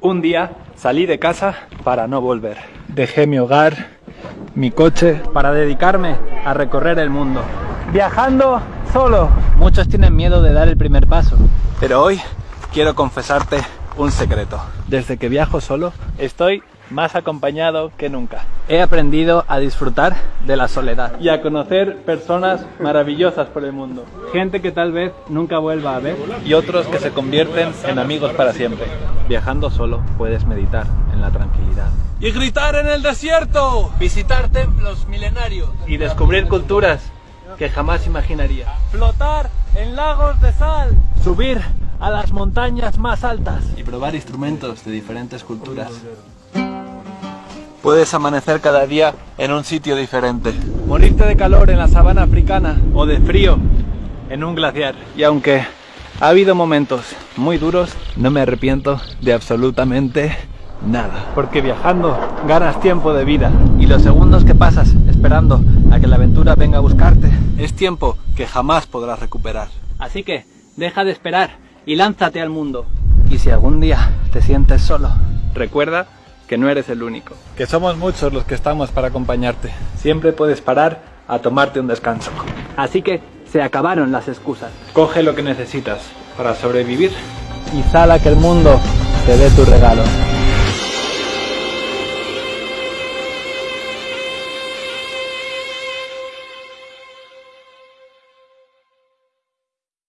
Un día salí de casa para no volver. Dejé mi hogar, mi coche, para dedicarme a recorrer el mundo. Viajando solo. Muchos tienen miedo de dar el primer paso. Pero hoy quiero confesarte un secreto. Desde que viajo solo, estoy más acompañado que nunca. He aprendido a disfrutar de la soledad y a conocer personas maravillosas por el mundo. Gente que tal vez nunca vuelva a ver y otros que se convierten en amigos para siempre. Viajando solo puedes meditar en la tranquilidad. Y gritar en el desierto. Visitar templos milenarios y descubrir culturas que jamás imaginaría. Flotar en lagos de sal. Subir a las montañas más altas y probar instrumentos de diferentes culturas. Puedes amanecer cada día en un sitio diferente. Morirte de calor en la sabana africana o de frío en un glaciar. Y aunque ha habido momentos muy duros, no me arrepiento de absolutamente nada. Porque viajando ganas tiempo de vida y los segundos que pasas esperando a que la aventura venga a buscarte es tiempo que jamás podrás recuperar. Así que deja de esperar y lánzate al mundo. Y si algún día te sientes solo, recuerda que no eres el único. Que somos muchos los que estamos para acompañarte. Siempre puedes parar a tomarte un descanso. Así que se acabaron las excusas. Coge lo que necesitas para sobrevivir y sal a que el mundo te dé tu regalo.